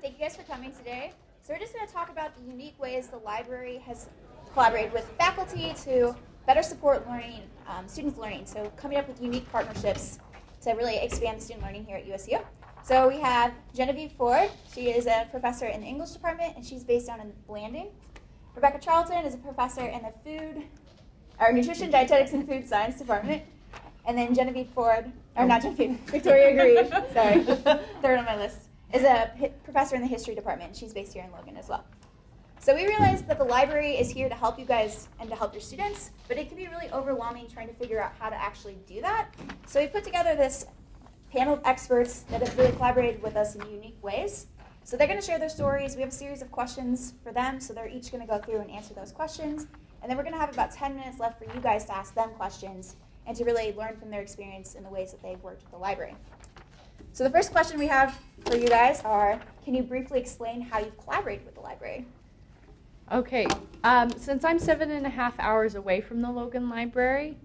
Thank you guys for coming today. So we're just going to talk about the unique ways the library has collaborated with faculty to better support learning, um, students' learning. So coming up with unique partnerships to really expand student learning here at USU. So we have Genevieve Ford. She is a professor in the English department, and she's based down in Blanding. Rebecca Charlton is a professor in the food, or nutrition, dietetics, and food science department. And then Genevieve Ford, or not Genevieve, Victoria Grieve, sorry, third on my list, is a professor in the history department. She's based here in Logan as well. So we realized that the library is here to help you guys and to help your students, but it can be really overwhelming trying to figure out how to actually do that. So we put together this panel of experts that have really collaborated with us in unique ways. So they're going to share their stories. We have a series of questions for them, so they're each going to go through and answer those questions. And then we're going to have about 10 minutes left for you guys to ask them questions and to really learn from their experience in the ways that they've worked with the library. So the first question we have for you guys are, can you briefly explain how you've collaborated with the library? Okay, um, since I'm seven and a half hours away from the Logan Library,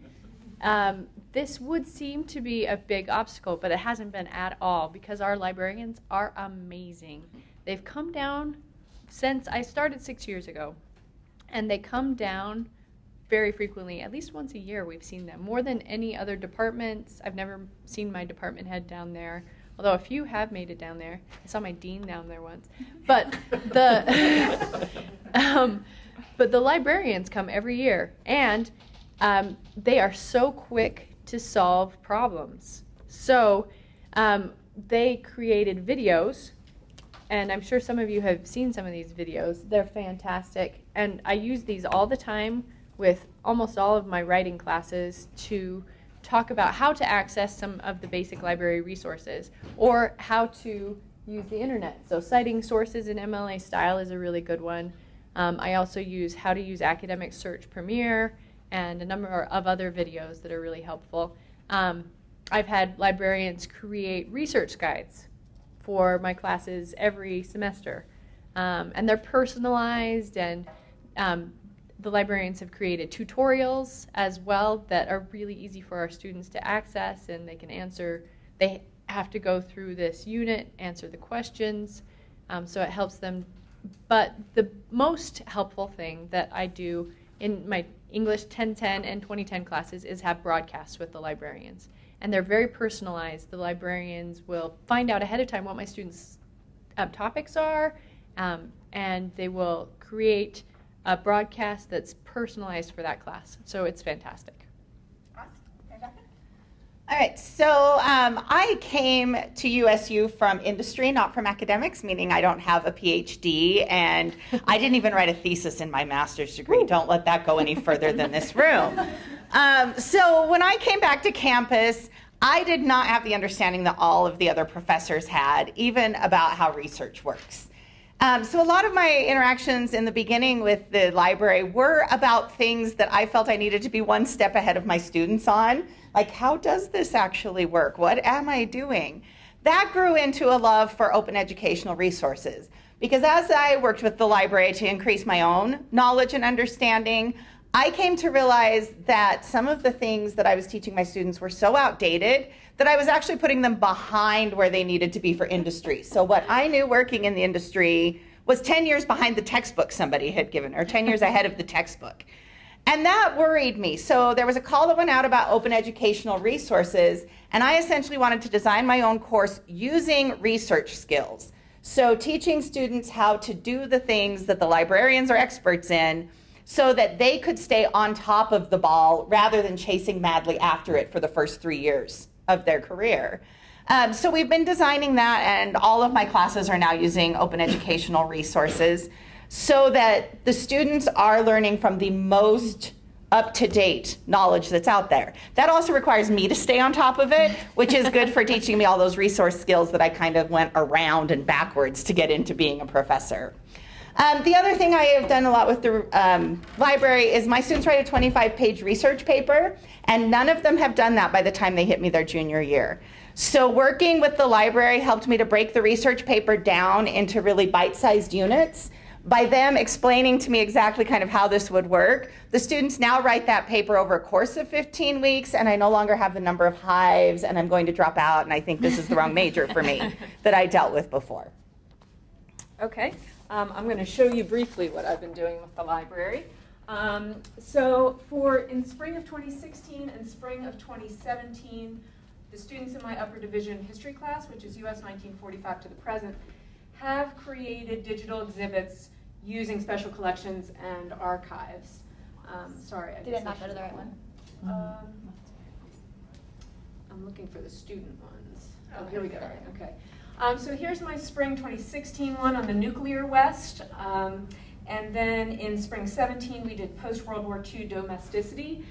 um, this would seem to be a big obstacle, but it hasn't been at all because our librarians are amazing. They've come down since I started six years ago, and they come down very frequently, at least once a year. We've seen them more than any other departments. I've never seen my department head down there, although a few have made it down there. I saw my dean down there once, but the um, but the librarians come every year, and um, they are so quick to solve problems. So um, they created videos, and I'm sure some of you have seen some of these videos. They're fantastic, and I use these all the time with almost all of my writing classes to talk about how to access some of the basic library resources or how to use the internet. So citing sources in MLA style is a really good one. Um, I also use how to use Academic Search Premier and a number of other videos that are really helpful. Um, I've had librarians create research guides for my classes every semester. Um, and they're personalized, and um, the librarians have created tutorials as well that are really easy for our students to access, and they can answer. They have to go through this unit, answer the questions, um, so it helps them. But the most helpful thing that I do in my English 1010 and 2010 classes is have broadcasts with the librarians. And they're very personalized. The librarians will find out ahead of time what my students' um, topics are, um, and they will create a broadcast that's personalized for that class. So it's fantastic. All right, so um, I came to USU from industry, not from academics, meaning I don't have a PhD, and I didn't even write a thesis in my master's degree. Don't let that go any further than this room. Um, so when I came back to campus, I did not have the understanding that all of the other professors had, even about how research works. Um, so a lot of my interactions in the beginning with the library were about things that I felt I needed to be one step ahead of my students on. Like, how does this actually work? What am I doing? That grew into a love for open educational resources. Because as I worked with the library to increase my own knowledge and understanding, I came to realize that some of the things that I was teaching my students were so outdated that I was actually putting them behind where they needed to be for industry. So, what I knew working in the industry was 10 years behind the textbook somebody had given, or 10 years ahead of the textbook. And that worried me. So there was a call that went out about open educational resources, and I essentially wanted to design my own course using research skills. So teaching students how to do the things that the librarians are experts in so that they could stay on top of the ball rather than chasing madly after it for the first three years of their career. Um, so we've been designing that, and all of my classes are now using open educational resources so that the students are learning from the most up to date knowledge that's out there. That also requires me to stay on top of it, which is good for teaching me all those resource skills that I kind of went around and backwards to get into being a professor. Um, the other thing I have done a lot with the um, library is my students write a 25 page research paper, and none of them have done that by the time they hit me their junior year. So, working with the library helped me to break the research paper down into really bite sized units by them explaining to me exactly kind of how this would work, the students now write that paper over a course of 15 weeks, and I no longer have the number of hives, and I'm going to drop out, and I think this is the wrong major for me that I dealt with before. Okay, um, I'm going to show you briefly what I've been doing with the library. Um, so for in spring of 2016 and spring of 2017, the students in my upper division history class, which is US 1945 to the present, have created digital exhibits using special collections and archives. Um, sorry, I Did it not go to the right one? Um, I'm looking for the student ones. Oh, here we go. Okay. Um, so here's my spring 2016 one on the nuclear West. Um, and then in spring 17, we did post World War II domesticity.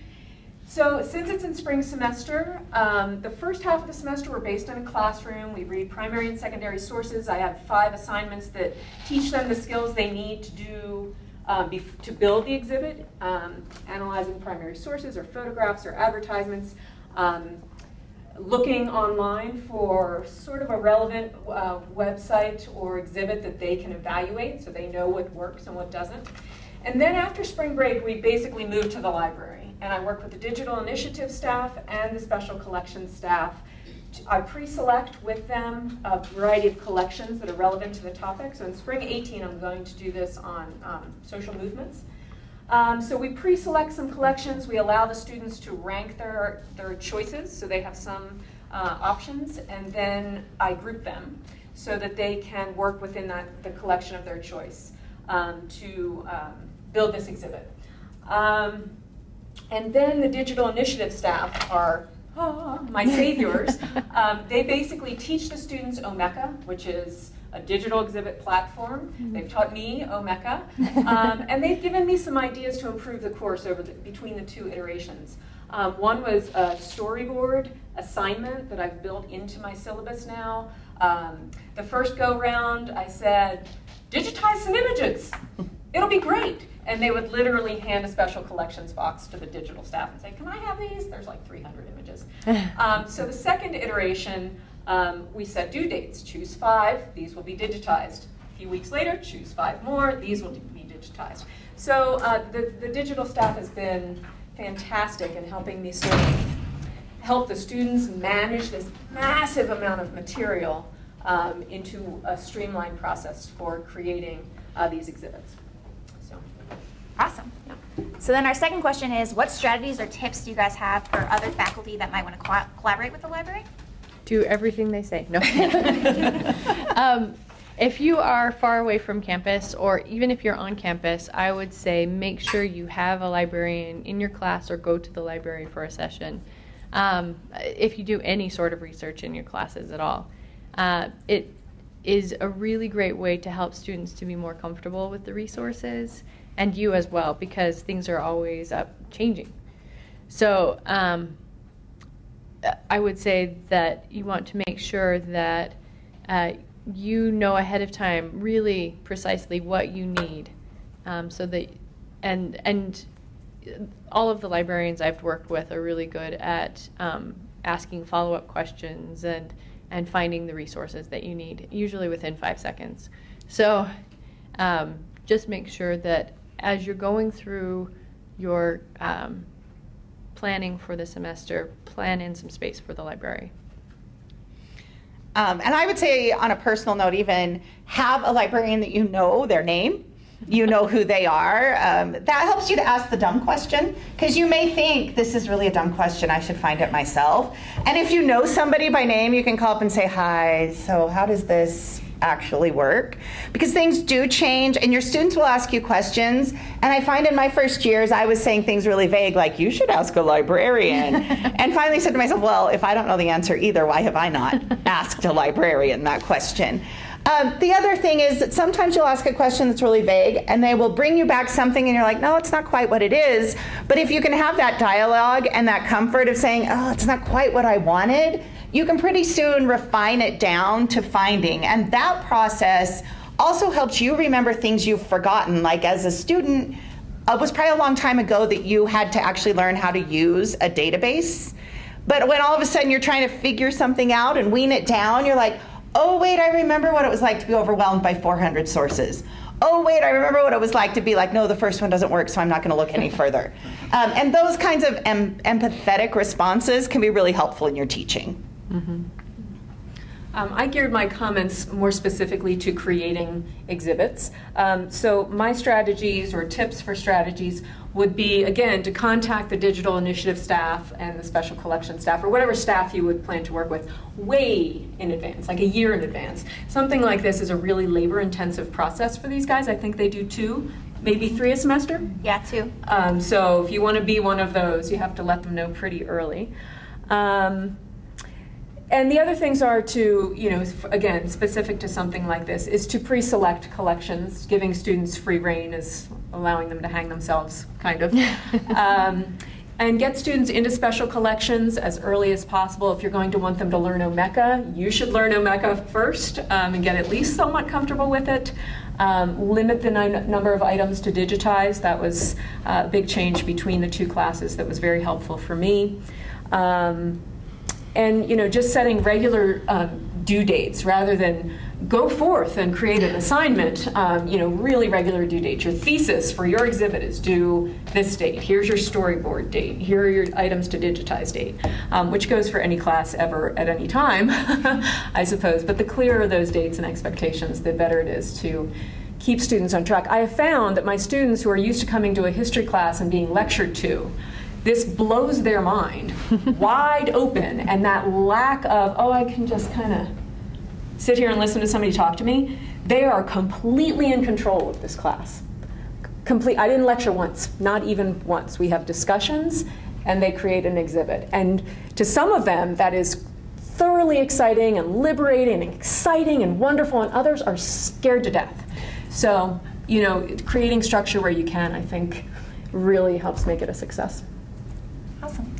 So since it's in spring semester, um, the first half of the semester we're based in a classroom. We read primary and secondary sources. I have five assignments that teach them the skills they need to do um, to build the exhibit, um, analyzing primary sources or photographs or advertisements, um, looking online for sort of a relevant uh, website or exhibit that they can evaluate so they know what works and what doesn't. And then after spring break, we basically moved to the library. And I work with the digital initiative staff and the special collections staff. I pre-select with them a variety of collections that are relevant to the topic. So in spring 18, I'm going to do this on um, social movements. Um, so we pre-select some collections. We allow the students to rank their, their choices, so they have some uh, options, and then I group them so that they can work within that, the collection of their choice um, to um, build this exhibit. Um, and then the digital initiative staff are oh, my saviors. Um, they basically teach the students Omeka, which is a digital exhibit platform. Mm-hmm. They've taught me Omeka, um, and they've given me some ideas to improve the course over the, between the two iterations. Um, one was a storyboard assignment that I've built into my syllabus now. Um, the first go round, I said, digitize some images. It'll be great. And they would literally hand a special collections box to the digital staff and say, Can I have these? There's like 300 images. Um, so the second iteration, um, we set due dates. Choose five, these will be digitized. A few weeks later, choose five more, these will be digitized. So uh, the, the digital staff has been fantastic in helping me sort of help the students manage this massive amount of material um, into a streamlined process for creating uh, these exhibits. So, awesome. Yeah. So then our second question is, what strategies or tips do you guys have for other faculty that might want to co collaborate with the library? Do everything they say. No. um, if you are far away from campus, or even if you're on campus, I would say make sure you have a librarian in your class or go to the library for a session. Um, if you do any sort of research in your classes at all, uh, it is a really great way to help students to be more comfortable with the resources and you as well because things are always up changing. So um, I would say that you want to make sure that uh, you know ahead of time really precisely what you need, um, so that and and all of the librarians I've worked with are really good at um, asking follow-up questions and and finding the resources that you need, usually within five seconds. So um, just make sure that as you're going through your um, planning for the semester, plan in some space for the library. Um, and I would say, on a personal note, even have a librarian that you know their name, you know who they are. Um, that helps you to ask the dumb question because you may think this is really a dumb question. I should find it myself. And if you know somebody by name, you can call up and say, "Hi. So how does this actually work. Because things do change and your students will ask you questions and i find in my first years i was saying things really vague like you should ask a librarian. And finally said to myself well if i don't know the answer either why have i not asked a librarian that question? Um, the other thing is that sometimes you'll ask a question that's really vague and they will bring you back something and you're like, no, it's not quite what it is. But if you can have that dialogue and that comfort of saying, oh, it's not quite what I wanted, you can pretty soon refine it down to finding. And that process also helps you remember things you've forgotten. Like as a student, it was probably a long time ago that you had to actually learn how to use a database. But when all of a sudden you're trying to figure something out and wean it down, you're like, oh, wait, I remember what it was like to be overwhelmed by 400 sources. Oh, wait, I remember what it was like to be like, no, the first one doesn't work, so I'm not going to look any further. Um, and those kinds of em- empathetic responses can be really helpful in your teaching. Mm-hmm. Um, I geared my comments more specifically to creating exhibits. Um, so my strategies or tips for strategies would be, again, to contact the digital initiative staff and the special collection staff, or whatever staff you would plan to work with, way in advance, like a year in advance. Something like this is a really labor intensive process for these guys. I think they do two, maybe three a semester. Yeah, two. Um, so if you want to be one of those, you have to let them know pretty early. Um, and the other things are to, you know, again, specific to something like this, is to pre-select collections. Giving students free reign is allowing them to hang themselves, kind of. um, and get students into special collections as early as possible. If you're going to want them to learn Omeka, you should learn Omeka first um, and get at least somewhat comfortable with it. Um, limit the number of items to digitize. That was a big change between the two classes that was very helpful for me. Um, and you know just setting regular um, due dates rather than go forth and create an assignment um, you know really regular due dates. Your thesis for your exhibit is due this date. Here's your storyboard date. Here are your items to digitize date um, which goes for any class ever at any time i suppose. But the clearer those dates and expectations the better it is to keep students on track. I have found that my students who are used to coming to a history class and being lectured to this blows their mind wide open and that lack of oh i can just kind of sit here and listen to somebody talk to me. They are completely in control of this class. Complete i didn't lecture once not even once. We have discussions and they create an exhibit. And to some of them that is thoroughly exciting and liberating and exciting and wonderful and others are scared to death. So you know creating structure where you can i think really helps make it a success Awesome.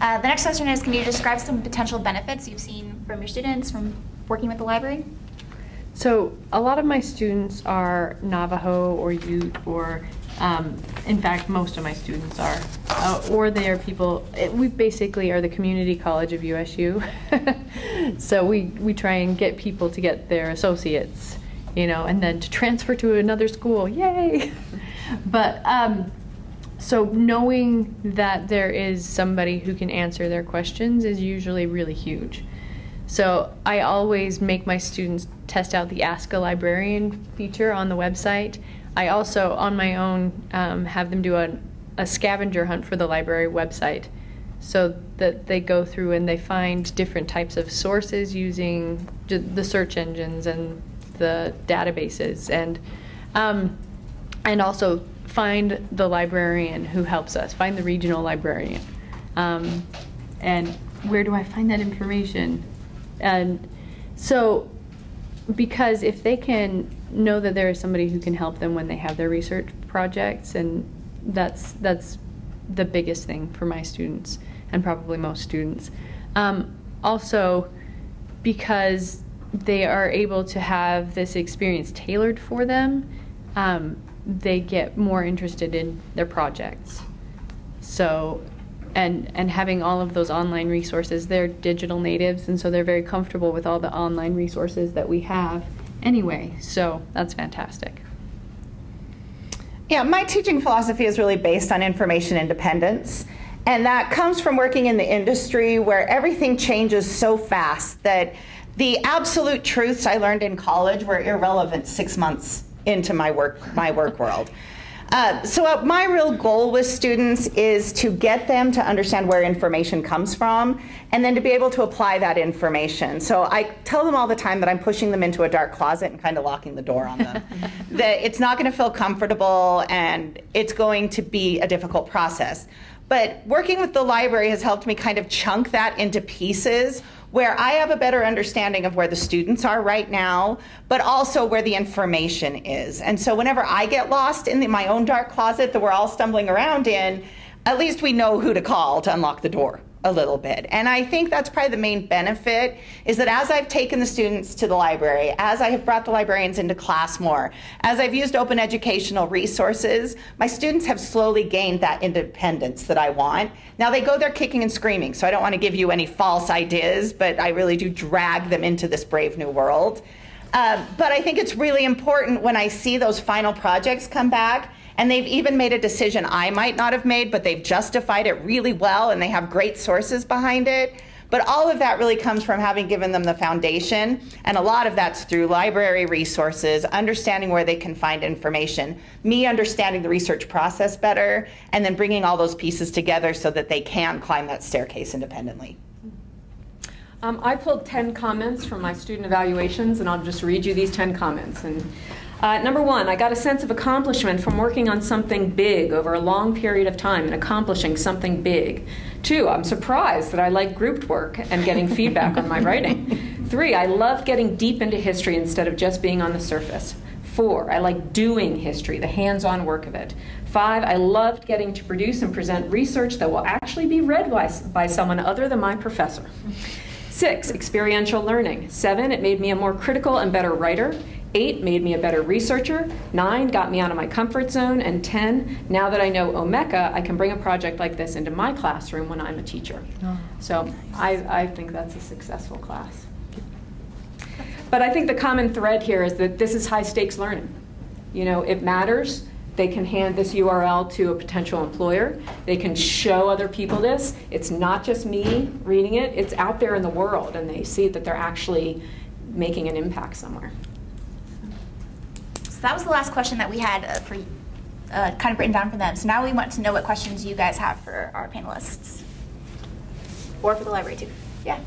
Uh, the next question is, can you describe some potential benefits you've seen from your students from working with the library? So a lot of my students are Navajo or Ute or, um, in fact, most of my students are, uh, or they are people. It, we basically are the community college of USU, so we we try and get people to get their associates, you know, and then to transfer to another school. Yay! but um, so knowing that there is somebody who can answer their questions is usually really huge. So I always make my students test out the Ask a Librarian feature on the website. I also, on my own, um, have them do a, a scavenger hunt for the library website so that they go through and they find different types of sources using the search engines and the databases and um, and also find the librarian who helps us, find the regional librarian. Um, and where do I find that information? And so, because if they can know that there is somebody who can help them when they have their research projects, and that's that's the biggest thing for my students and probably most students. Um, also, because they are able to have this experience tailored for them, um, they get more interested in their projects. So, and and having all of those online resources, they're digital natives, and so they're very comfortable with all the online resources that we have anyway. So that's fantastic. Yeah, my teaching philosophy is really based on information independence. And that comes from working in the industry where everything changes so fast that the absolute truths I learned in college were irrelevant six months into my work my work world. Uh, so uh, my real goal with students is to get them to understand where information comes from and then to be able to apply that information. So I tell them all the time that I'm pushing them into a dark closet and kind of locking the door on them. that it's not going to feel comfortable and it's going to be a difficult process. But working with the library has helped me kind of chunk that into pieces where I have a better understanding of where the students are right now, but also where the information is. And so whenever I get lost in the, my own dark closet that we're all stumbling around in, at least we know who to call to unlock the door a little bit. And I think that's probably the main benefit is that as I've taken the students to the library, as I have brought the librarians into class more, as I've used open educational resources, my students have slowly gained that independence that I want. Now they go there kicking and screaming, so I don't want to give you any false ideas, but I really do drag them into this brave new world. Uh, but I think it's really important when I see those final projects come back and they've even made a decision I might not have made, but they've justified it really well and they have great sources behind it. But all of that really comes from having given them the foundation, and a lot of that's through library resources, understanding where they can find information, me understanding the research process better, and then bringing all those pieces together so that they can climb that staircase independently. Um, I pulled 10 comments from my student evaluations, and I'll just read you these 10 comments. And uh, number one, I got a sense of accomplishment from working on something big over a long period of time and accomplishing something big. Two, I'm surprised that I like grouped work and getting feedback on my writing. Three, I love getting deep into history instead of just being on the surface. Four, I like doing history, the hands on work of it. Five, I loved getting to produce and present research that will actually be read by, by someone other than my professor. Six, experiential learning. Seven, it made me a more critical and better writer. Eight, made me a better researcher. Nine, got me out of my comfort zone. And 10, now that I know Omeka, I can bring a project like this into my classroom when I'm a teacher. Oh. So I, I think that's a successful class. But I think the common thread here is that this is high stakes learning. You know, it matters. They can hand this URL to a potential employer. They can show other people this. It's not just me reading it, it's out there in the world, and they see that they're actually making an impact somewhere. So that was the last question that we had uh, for uh, kind of written down for them. So now we want to know what questions you guys have for our panelists or for the library too. Yeah.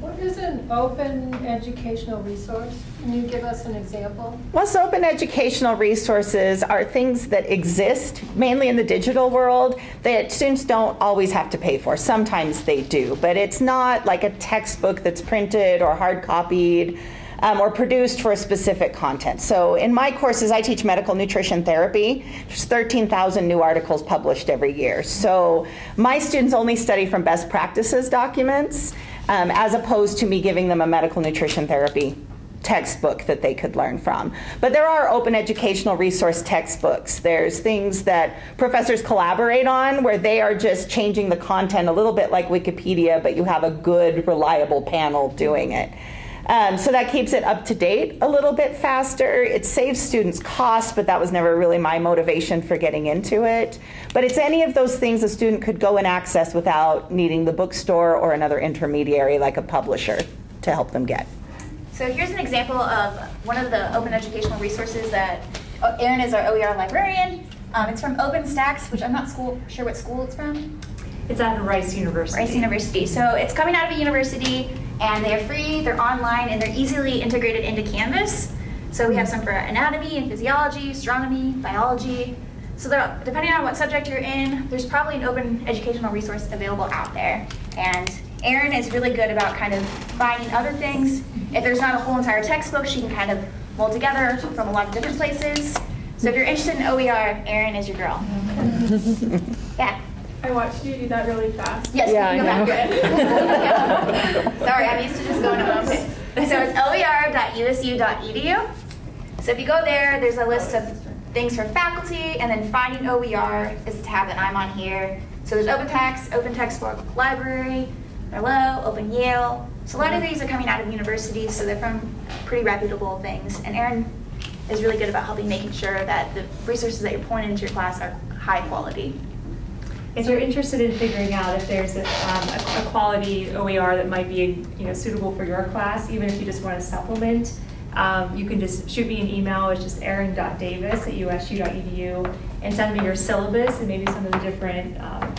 What is an open educational resource? Can you give us an example? Most open educational resources are things that exist mainly in the digital world that students don't always have to pay for. Sometimes they do, but it's not like a textbook that's printed or hard copied. Um, or produced for a specific content. So in my courses, I teach medical nutrition therapy. There's 13,000 new articles published every year. So my students only study from best practices documents um, as opposed to me giving them a medical nutrition therapy textbook that they could learn from. But there are open educational resource textbooks. There's things that professors collaborate on where they are just changing the content a little bit like Wikipedia, but you have a good, reliable panel doing it. Um, so that keeps it up to date a little bit faster. It saves students costs, but that was never really my motivation for getting into it. But it's any of those things a student could go and access without needing the bookstore or another intermediary like a publisher to help them get. So here's an example of one of the open educational resources that oh, Erin is our OER librarian. Um, it's from OpenStax, which I'm not school, sure what school it's from. It's at Rice University. Rice University. So it's coming out of a university and they're free, they're online, and they're easily integrated into Canvas. So we have some for anatomy and physiology, astronomy, biology. So depending on what subject you're in, there's probably an open educational resource available out there. And Erin is really good about kind of finding other things. If there's not a whole entire textbook, she can kind of mold together from a lot of different places. So if you're interested in OER, Erin is your girl. yeah. I watched you do that really fast. Yes, yeah, I know. Sorry, I'm used to just going to pace. So it's oer.usu.edu. So if you go there, there's a list of things for faculty, and then finding OER is the tab that I'm on here. So there's OpenStax, Open Textbook Library, Merlot, Open Yale. So a lot of these are coming out of universities, so they're from pretty reputable things. And Erin is really good about helping making sure that the resources that you're pouring into your class are high quality if you're interested in figuring out if there's a, um, a, a, quality OER that might be you know suitable for your class, even if you just want to supplement, um, you can just shoot me an email. It's just erin.davis at usu.edu and send me your syllabus and maybe some of the different um,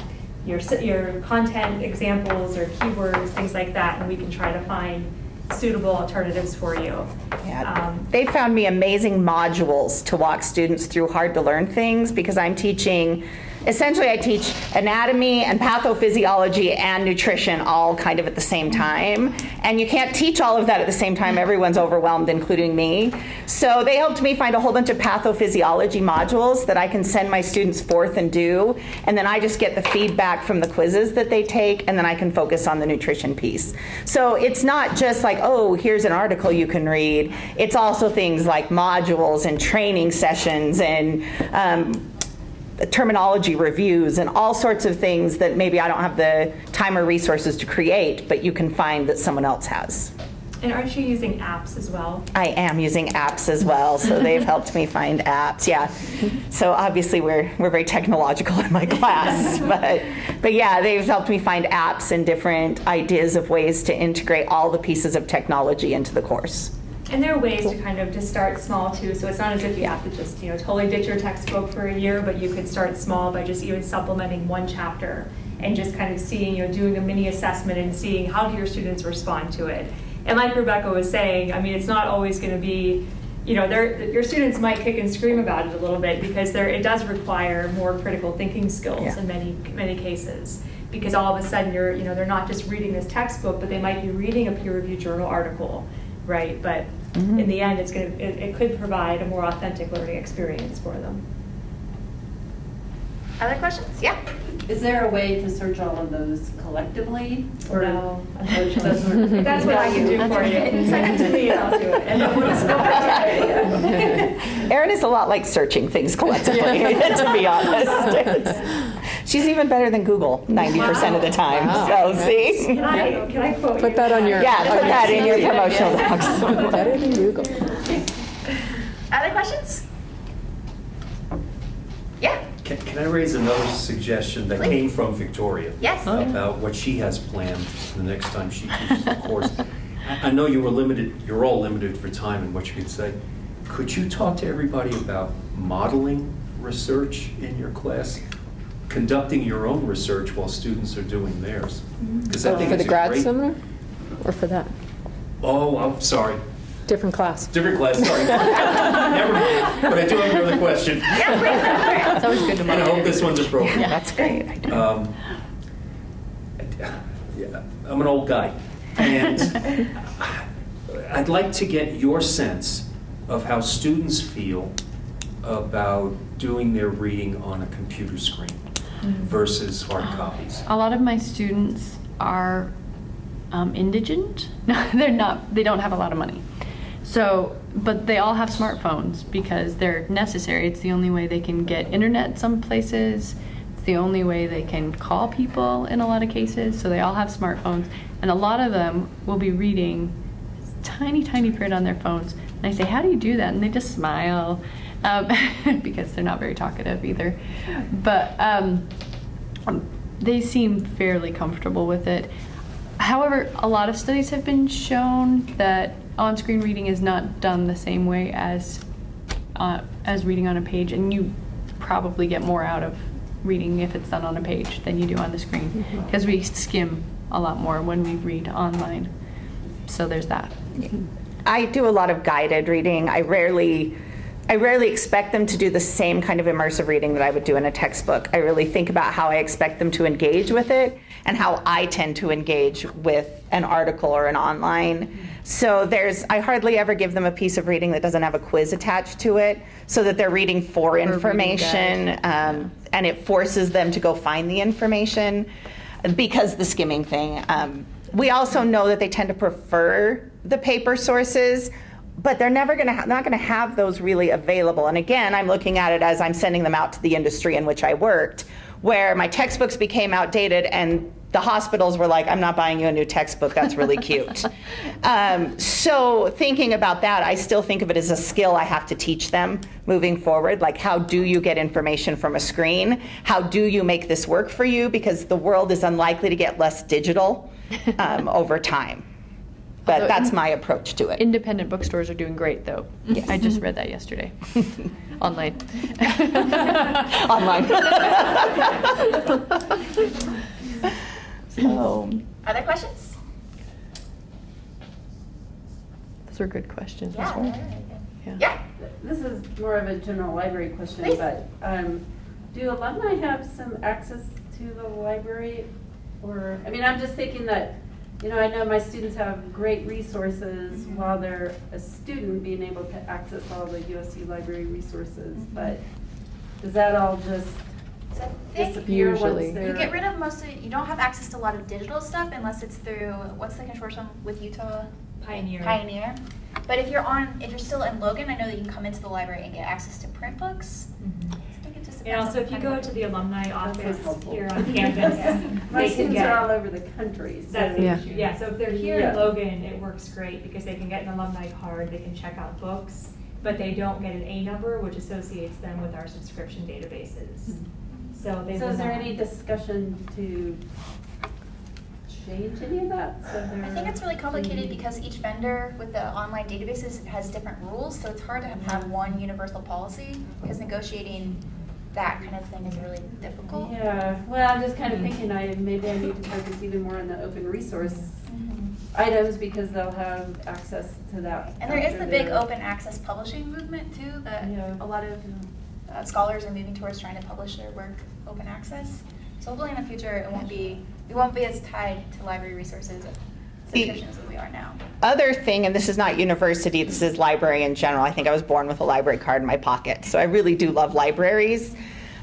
your your content examples or keywords, things like that, and we can try to find suitable alternatives for you. Yeah. Um, they found me amazing modules to walk students through hard to learn things because I'm teaching essentially I teach anatomy and pathophysiology and nutrition all kind of at the same time. And you can't teach all of that at the same time. Everyone's overwhelmed, including me. So they helped me find a whole bunch of pathophysiology modules that I can send my students forth and do. And then I just get the feedback from the quizzes that they take, and then I can focus on the nutrition piece. So it's not just like, oh, here's an article you can read. It's also things like modules and training sessions and um, terminology reviews and all sorts of things that maybe I don't have the time or resources to create, but you can find that someone else has. And aren't you using apps as well? I am using apps as well, so they've helped me find apps. Yeah. So obviously we're we're very technological in my class, but but yeah, they've helped me find apps and different ideas of ways to integrate all the pieces of technology into the course. And there are ways to kind of just start small too. So it's not as if you have to just, you know, totally ditch your textbook for a year, but you could start small by just even supplementing one chapter and just kind of seeing, you know, doing a mini assessment and seeing how do your students respond to it. And like Rebecca was saying, I mean, it's not always going to be, you know, your students might kick and scream about it a little bit because there it does require more critical thinking skills Yeah. in many many cases. Because all of a sudden you're, you know, they're not just reading this textbook, but they might be reading a peer-reviewed journal article, right? But Mhm. in the end, it's going to it, it could provide a more authentic learning experience for them. Other questions? Yeah. Is there a way to search all of those collectively? Or No. Those are- If that's what I can do for you, send it to me and I'll do it. And then we'll just go it. Erin is a lot like searching things collectively, to be honest. It's- she's even better than Google 90% of the time. Wow. So see? Can I, can I quote you? Put that on your. Yeah, put that in your CV. promotional docs. Better than Google. Other questions? Yeah. Can, can I raise another suggestion that Please. came from Victoria? Yes. Oh. About what she has planned the next time she teaches the course. I, I know you were limited, you're all limited for time and what you could say. Could you talk to everybody about modeling research in your class? Conducting your own research while students are doing theirs? Because I think For the grad great- seminar? Or for that? Oh, I'm sorry. Different class. Different class, sorry. Never mind. But I do have another question. Yeah, please. It's always good to And I hope this one's appropriate. That's great. Um, yeah, I'm an old guy, and I'd like to get your sense of how students feel about doing their reading on a computer screen versus hard copies. A lot of my students are um, indigent. No, they're not. They don't have a lot of money. So, but they all have smartphones because they're necessary. It's the only way they can get internet some places. It's the only way they can call people in a lot of cases. So they all have smartphones, and a lot of them will be reading tiny, tiny print on their phones. And I say, "How do you do that?" And they just smile um, because they're not very talkative either. But um, they seem fairly comfortable with it. However, a lot of studies have been shown that on-screen reading is not done the same way as uh, as reading on a page, and you probably get more out of reading if it's done on a page than you do on the screen because we skim a lot more when we read online. So there's that. I do a lot of guided reading. I rarely I rarely expect them to do the same kind of immersive reading that I would do in a textbook. I really think about how I expect them to engage with it and how I tend to engage with an article or an online. So there's I hardly ever give them a piece of reading that doesn't have a quiz attached to it so that they're reading for reading information um, and it forces them to go find the information because the skimming thing. Um, we also know that they tend to prefer the paper sources, but they're never going to ha- not going to have those really available. And again, I'm looking at it as I'm sending them out to the industry in which I worked, where my textbooks became outdated and the hospitals were like, I'm not buying you a new textbook. That's really cute. um, so, thinking about that, I still think of it as a skill I have to teach them moving forward. Like, how do you get information from a screen? How do you make this work for you? Because the world is unlikely to get less digital um, over time. But Although that's in- my approach to it. Independent bookstores are doing great, though. I just read that yesterday online. Online. so, Other questions? Those are good questions as well. Yeah. Yeah. This is more of a general library question, Please. but um, do alumni have some access to the library? Or, I mean, I'm just thinking that, you know, I know my students have great resources mm-hmm. while they're a student, being able to access all the USC library resources, mm-hmm. but does that all just So disappear Usually. once they're? you get rid of most of, you don't have access to a lot of digital stuff unless it's through, what's the consortium with Utah? Pioneer. Pioneer. But if you're on, if you're still in Logan, I know that you can come into the library and get access to print books. I think it just And also, if you go to the alumni office here on campus, My they can students are all over the country, so. That's Yeah. issue. Yeah, so if they're here in Logan, it works great because they can get an alumni card, they can check out books, but they don't get an A number, which associates them with our subscription databases. Hmm. So they So will is there any discussion to change any of that? So I think it's really complicated because each vendor with the online databases has different rules, so it's hard to have one universal policy because negotiating that kind of thing is really difficult. Yeah, well, I'm just kind of thinking I, maybe I need to focus even more on the open resource Mhm. items because they'll have access to that. And there is the big open access publishing movement too, that Yeah. a lot of uh, scholars are moving towards trying to publish their work open access. So hopefully in the future, it won't be, we won't be as tied to library resources as we are now. Other thing, and this is not university, this is library in general. I think I was born with a library card in my pocket, so I really do love libraries.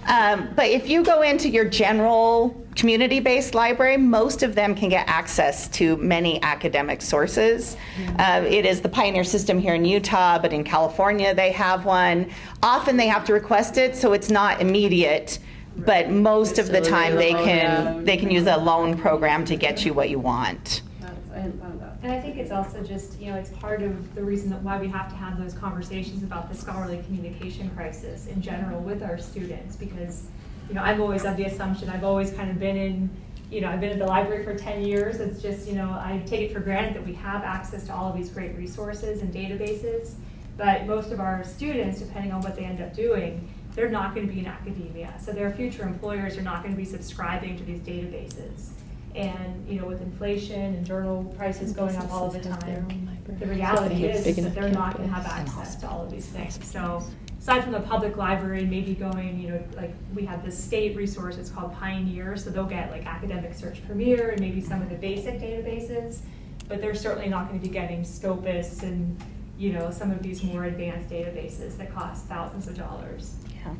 Um, but if you go into your general community-based library, most of them can get access to many academic sources. Uh, it is the pioneer system here in Utah, but in California they have one. Often they have to request it, so it's not immediate. But most of the time they can they can use a loan program to get you what you want. Hadn't thought of that. And I think it's also just, you know, it's part of the reason that why we have to have those conversations about the scholarly communication crisis in general with our students, because, you know, I'm always of the assumption, I've always kind of been in, you know, I've been at the library for ten years, it's just, you know, I take it for granted that we have access to all of these great resources and databases, but most of our students, depending on what they end up doing, they're not gonna be in academia, so their future employers are not gonna be subscribing to these databases. And, you know, with inflation and journal prices going up all the Businesses have their time, the reality Big is that they're not gonna have access to all of these things. So aside from the public library, maybe going, you know, like, we have this state resource, it's called Pioneer, so they'll get like Academic Search Premier and maybe some of the basic databases, but they're certainly not gonna be getting Scopus and, you know, some of these more advanced databases that cost thousands of dollars. Yeah.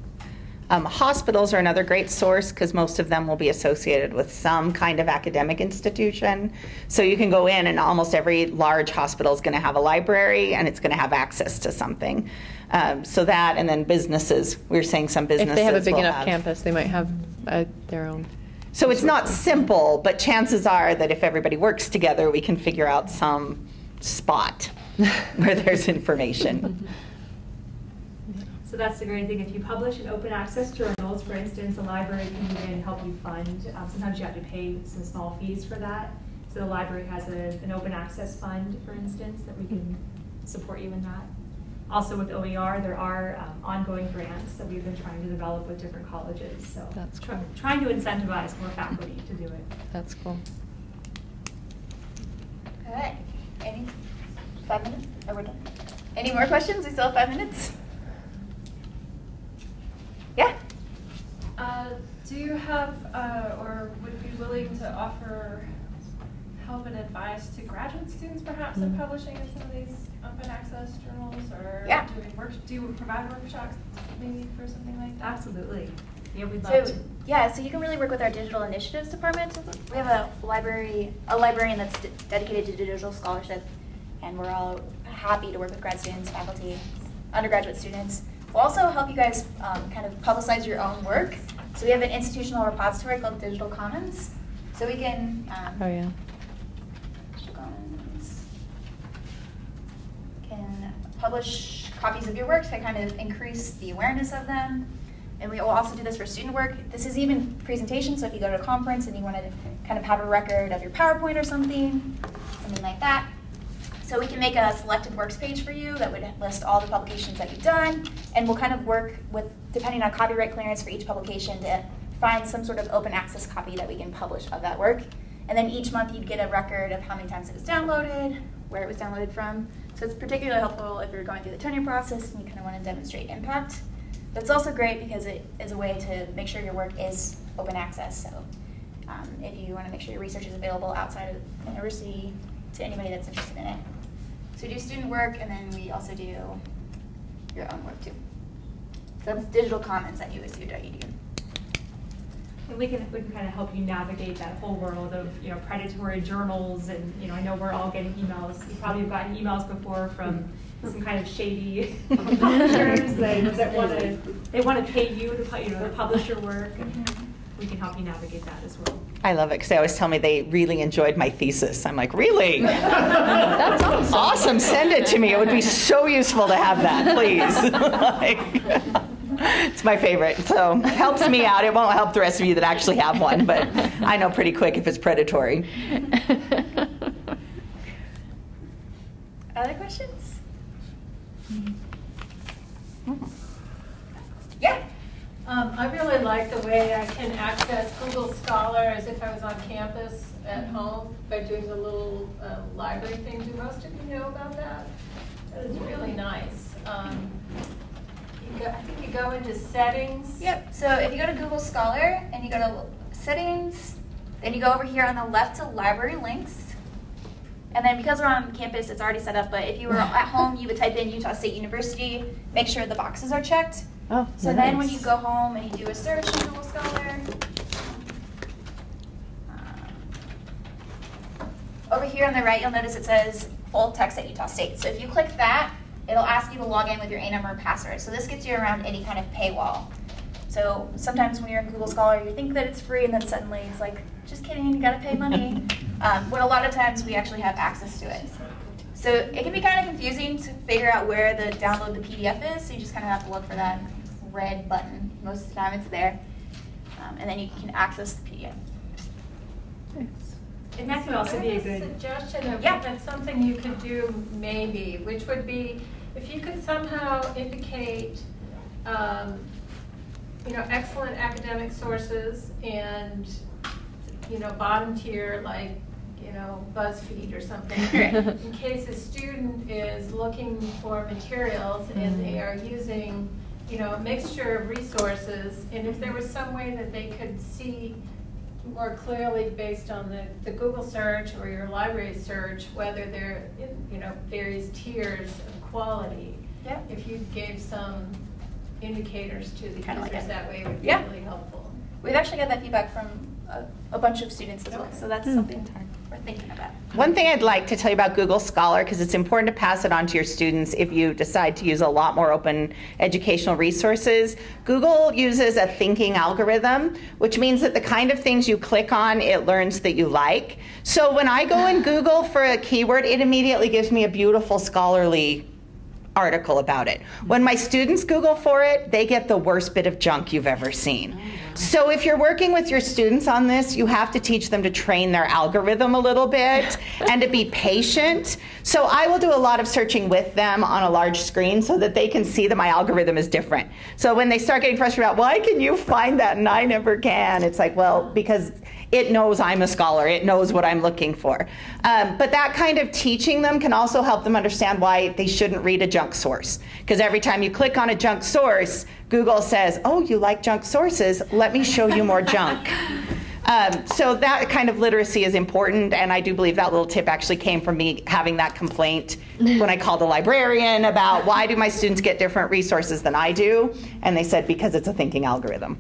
Um, hospitals are another great source because most of them will be associated with some kind of academic institution. So you can go in, and almost every large hospital is going to have a library and it's going to have access to something. Um, so that, and then businesses. We are saying some businesses. If they have a big enough have- campus, they might have uh, their own. So it's not simple, but chances are that if everybody works together, we can figure out some spot where there's information. So that's the great thing, if you publish in open access journals, for instance, the library can even help you fund, um, sometimes you have to pay some small fees for that. So the library has a, an open access fund, for instance, that we can support you in that. Also with OER, there are um, ongoing grants that we've been trying to develop with different colleges, so. That's try- cool. Trying to incentivize more faculty to do it. That's cool. All right, any, five minutes? Are we done? Any more questions? We still have five minutes? Yeah? Uh, do you have, uh, or would be willing to offer help and advice to graduate students perhaps in Mm. publishing in some of these open access journals or Yeah. doing work, do you provide workshops maybe for something like that? Absolutely. Yeah, we'd So, love to. yeah, so you can really work with our digital initiatives department. We have a library, a librarian that's de- dedicated to digital scholarship, and we're all happy to work with grad students, faculty, undergraduate students. We'll also help you guys um, kind of publicize your own work. So we have an institutional repository called Digital Commons. So we can um, Oh, yeah. Digital Commons can publish copies of your work to kind of increase the awareness of them. And we will also do this for student work. This is even presentation, so if you go to a conference and you want to kind of have a record of your PowerPoint or something, something like that. So we can make a selected works page for you that would list all the publications that you've done, and we'll kind of work with, depending on copyright clearance for each publication, to find some sort of open access copy that we can publish of that work. And then each month you'd get a record of how many times it was downloaded, where it was downloaded from. So it's particularly helpful if you're going through the tenure process and you kind of want to demonstrate impact. But it's also great because it is a way to make sure your work is open access. So um, if you want to make sure your research is available outside of the university to anybody that's interested in it. So we do student work and then we also do your own work too. So that's digital commons at usu.edu. And we can, we can kind of help you navigate that whole world of, you know, predatory journals and, you know, I know we're all getting emails. You probably have gotten emails before from some kind of shady publishers that, that want to, they want to pay you to, you know, to publish your work, and we can help you navigate that as well. I love it because they always tell me they really enjoyed my thesis. I'm like, really? That's awesome. Awesome. Send it to me. It would be so useful to have that, please. Like, it's my favorite. So it helps me out. It won't help the rest of you that actually have one, but I know pretty quick if it's predatory. Other questions? Mm-hmm. Yeah. Um, I really like the way I can access Google Scholar as if I was on campus at home by doing the little uh, library thing. Do most of you know about that? That is really nice. Um, you go, I think you go into settings. Yep. So if you go to Google Scholar and you go to settings, then you go over here on the left to library links. And then because we're on campus, it's already set up, but if you were at home, you would type in Utah State University, make sure the boxes are checked. Oh, So then when you go home and you do a search in Google Scholar, over here on the right, you'll notice it says full text at Utah State. So if you click that, it'll ask you to log in with your A number and password. So this gets you around any kind of paywall. So sometimes when you're in Google Scholar, you think that it's free, and then suddenly it's like, just kidding, you gotta pay money. um, when a lot of times we actually have access to it. So it can be kind of confusing to figure out where the download the PDF is. So you just kind of have to look for that red button. Most of the time it's there. Um, and then you can access the PDF. And that could also be a good. suggestion of, Yeah. that's something you could do maybe, which would be, if you could somehow indicate, um, you know, excellent academic sources and, you know, bottom tier, like, you know, BuzzFeed or something. In case a student is looking for materials and they are using, you know, a mixture of resources, and if there was some way that they could see more clearly based on the, the Google search or your library search, whether they're in, you know, various tiers of quality. Yeah. If you gave some indicators to the Kinda like users it. that way, it would be Yeah. really helpful. We've actually got that feedback from a, a bunch of students as well. So that's Hmm. something we're thinking about. One thing I'd like to tell you about Google Scholar, because it's important to pass it on to your students if you decide to use a lot more open educational resources. Google uses a thinking algorithm, which means that the kind of things you click on, it learns that you like. So when I go in Google for a keyword, it immediately gives me a beautiful scholarly article about it. When my students Google for it, they get the worst bit of junk you've ever seen. So if you're working with your students on this, you have to teach them to train their algorithm a little bit and to be patient. So I will do a lot of searching with them on a large screen so that they can see that my algorithm is different. So when they start getting frustrated about why can you find that and I never can, it's like, well, because it knows I'm a scholar. It knows what I'm looking for. Um, but that kind of teaching them can also help them understand why they shouldn't read a junk source. Because every time you click on a junk source, Google says, oh, you like junk sources? Let me show you more junk. Um, so that kind of literacy is important, and I do believe that little tip actually came from me having that complaint when I called a librarian about why do my students get different resources than I do, and they said because it's a thinking algorithm.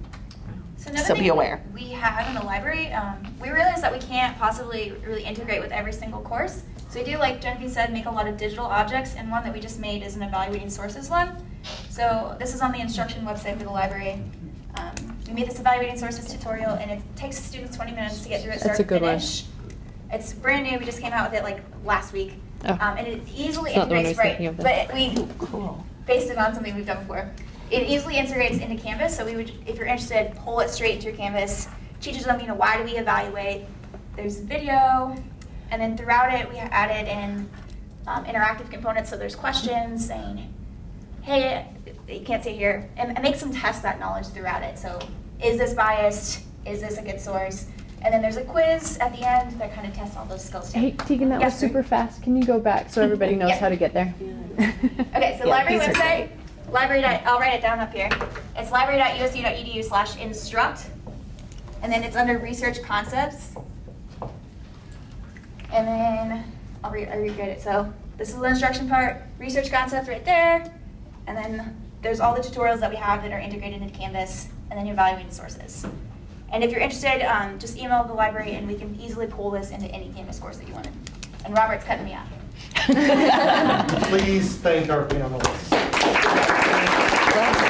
So another So thing be aware. we have in the library, um, we realize that we can't possibly really integrate with every single course. So we do, like Genevieve said, make a lot of digital objects, and one that we just made is an evaluating sources one. So this is on the instruction website for the library. Um, we made this evaluating sources tutorial, and it takes students 20 minutes to get through it start That's a to good one. finish. It's brand new. We just came out with it like last week, Oh. um, and it easily It's not the one I integrates right. of then. But we Cool. based it on something we've done before. It easily integrates into Canvas, so we would, if you're interested, pull it straight into your Canvas. Teaches them, you know, why do we evaluate? There's video, and then throughout it, we added in um, interactive components. So there's questions saying, hey, you can't see here, and it makes them test that knowledge throughout it. So, is this biased? Is this a good source? And then there's a quiz at the end that kind of tests all those skills. too. Hey, Tegan, that was Yes. super fast. Can you go back so everybody knows Yeah. how to get there? Okay, so Yeah, library these are website, library. I'll write it down up here. It's library.usu.edu slash instruct, and then it's under research concepts. And then I'll read. I reread it. So this is the instruction part. Research concepts right there, and then there's all the tutorials that we have that are integrated into Canvas, and then evaluating sources. And if you're interested, um, just email the library, and we can easily pull this into any Canvas course that you wanted. And Robert's cutting me off. Please thank our panelists. Thank you.